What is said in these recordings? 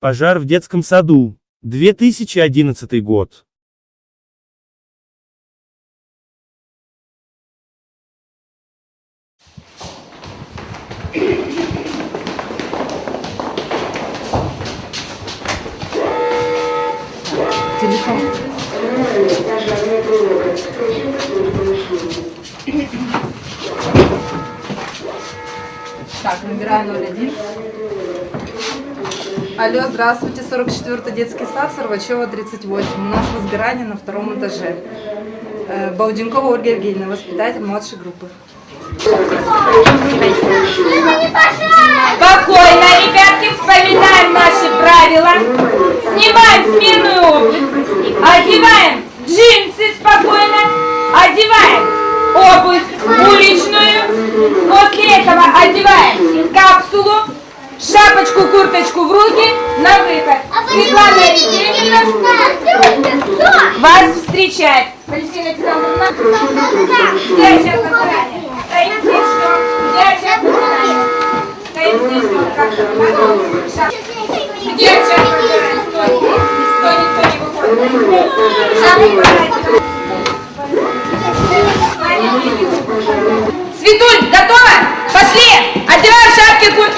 Пожар в детском саду. 2011 год. Так, набираю 01. Алло, здравствуйте, 44-й детский сад, Сорвачева, 38. У нас возгорание на втором этаже. Э, Бауденкова Ольга Евгеньевна, воспитатель младшей группы. Спокойно, ребятки, вспоминаем наши правила. Снимаем сменную обувь. Одеваем джинсы спокойно. Одеваем обувь уличную. После этого одеваем капсулу, шапочку, курточку в руки на выход. Светлана Евгеньевна вас встречает. Валентина Александровна, где сейчас заранее? Стоим здесь, ждем. Где сейчас заранее? Стоим здесь, ждем. Как. Где сейчас заранее? Стой здесь. Стой, никто не выходит. Шапку брать. Светуль, готова? Пошли!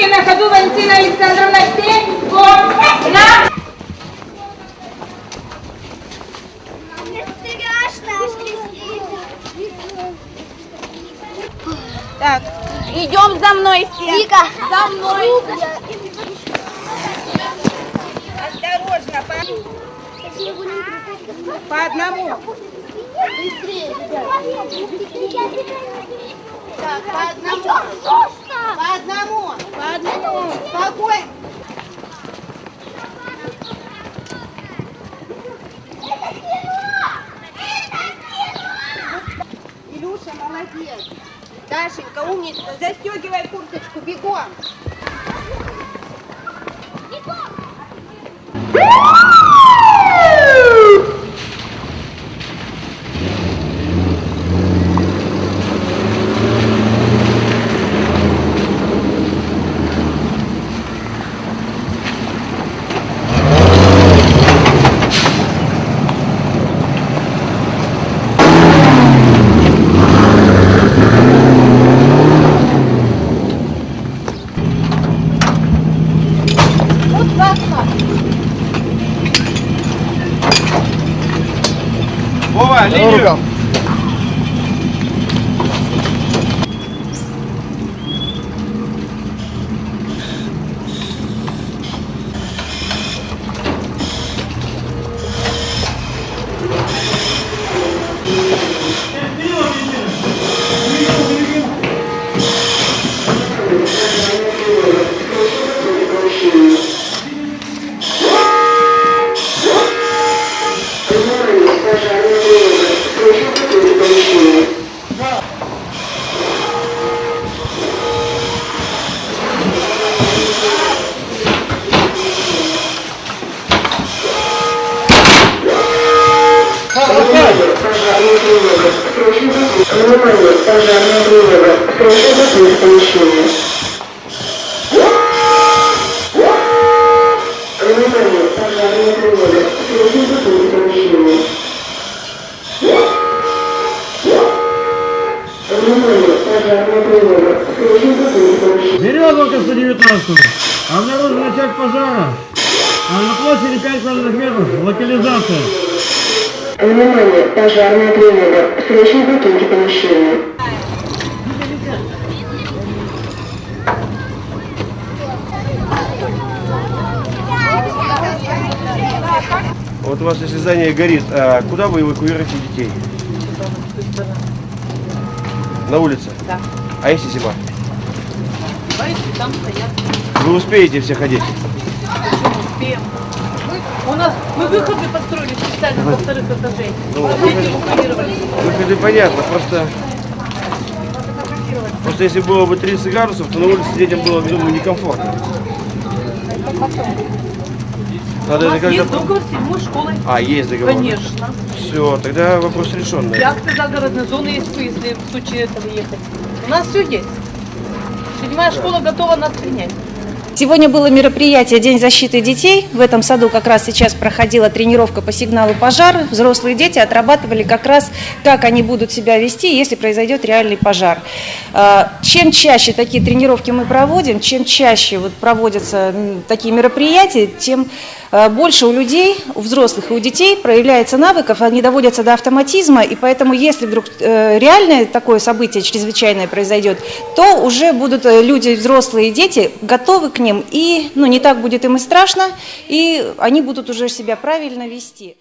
Куртки на ходу, Валентина Александровна, год, на! Так, идем за мной все. Вика. За мной. Осторожно, по, по одному. Так, по одному. По одному. По одному. Спокойно. Илюша, молодец. Дашенька, умница. Застегивай курточку, бегом. Вова, Carlinhos. Закрыть помещение. Внимание, пожарная тревога. Срочно закрыть помещение. Внимание. Срочно закрыть помещение. Березовка 119. Обнаружен очаг пожара. А на площади 5 квадратных метров. Локализация. Внимание, пожарная тревога. Срочно покиньте помещение. Вот у вас если здание горит, а куда вы эвакуируете детей? На улице? Да. А если зима? Там стоят. Вы успеете все ходить? Успеем. У нас мы выходы построили специально со вторых этажей. Ну, эвакуировались. Выходы понятно, просто... Просто если было бы 30 градусов, то на улице детям было, думаю, некомфортно. Надо У это нас как-то... есть договор с седьмой школой. А, есть договор? Конечно. Все, тогда вопрос решен. И да. акты загородной зоны есть, если в случае этого ехать. У нас все есть. Седьмая школа готова нас принять. Сегодня было мероприятие День защиты детей. В этом саду как раз сейчас проходила тренировка по сигналу пожар. Взрослые дети отрабатывали как раз, как они будут себя вести, если произойдет реальный пожар. А, Чем чаще такие тренировки мы проводим, чем чаще вот проводятся такие мероприятия, тем э, больше у людей, у взрослых и у детей проявляется навыков, они доводятся до автоматизма, и поэтому если вдруг э, реальное такое событие чрезвычайное произойдет, то уже будут э, люди, взрослые и дети, готовы к ним, и ну, не так будет им и страшно, и они будут уже себя правильно вести.